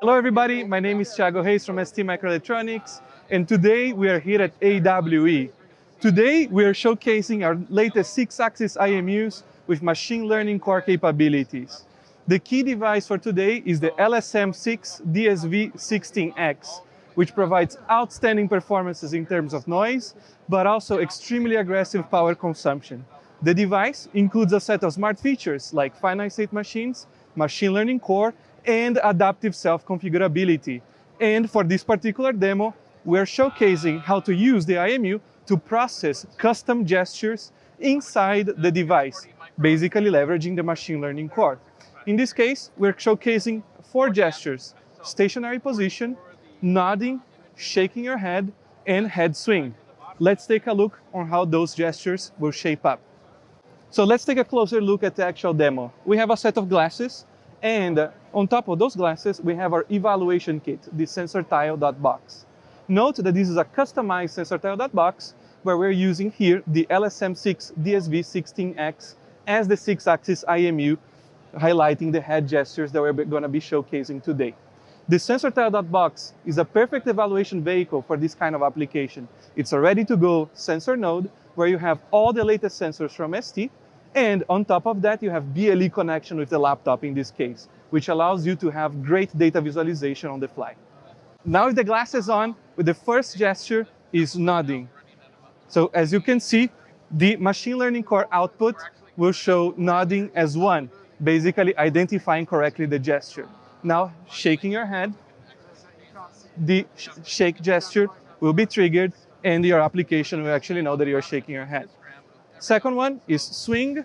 Hello everybody, my name is Thiago Hayes from ST Microelectronics and today we are here at AWE. Today we are showcasing our latest 6-axis IMUs with machine learning core capabilities. The key device for today is the LSM6 DSV16X, which provides outstanding performances in terms of noise, but also extremely aggressive power consumption. The device includes a set of smart features like finite state machines, machine learning core, and adaptive self-configurability. And for this particular demo, we're showcasing how to use the IMU to process custom gestures inside the device, basically leveraging the machine learning core. In this case, we're showcasing four gestures, stationary position, nodding, shaking your head, and head swing. Let's take a look on how those gestures will shape up. So let's take a closer look at the actual demo. We have a set of glasses and on top of those glasses, we have our evaluation kit, the SensorTile.box. Note that this is a customized SensorTile.box where we're using here the LSM6 DSV16X as the 6-axis IMU, highlighting the head gestures that we're going to be showcasing today. The SensorTile.box is a perfect evaluation vehicle for this kind of application. It's a ready-to-go sensor node where you have all the latest sensors from ST and on top of that, you have BLE connection with the laptop in this case, which allows you to have great data visualization on the fly. Now with the glasses on, with the first gesture is nodding. So as you can see, the machine learning core output will show nodding as one, basically identifying correctly the gesture. Now shaking your head, the sh shake gesture will be triggered and your application will actually know that you're shaking your head. Second one is swing.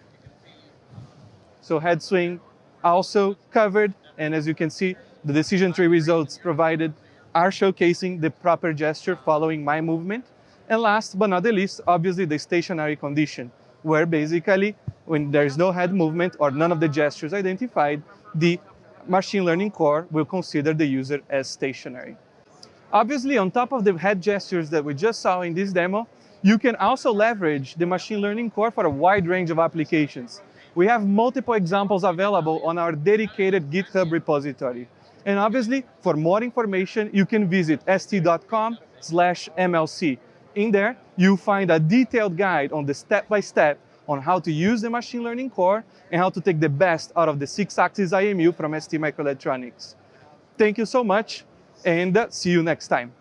So head swing also covered. And as you can see, the decision tree results provided are showcasing the proper gesture following my movement. And last but not the least, obviously the stationary condition, where basically when there's no head movement or none of the gestures identified, the machine learning core will consider the user as stationary. Obviously, on top of the head gestures that we just saw in this demo, you can also leverage the machine learning core for a wide range of applications. We have multiple examples available on our dedicated GitHub repository. And obviously, for more information, you can visit st.com slash MLC. In there, you'll find a detailed guide on the step-by-step -step on how to use the machine learning core and how to take the best out of the six-axis IMU from ST Microelectronics. Thank you so much, and see you next time.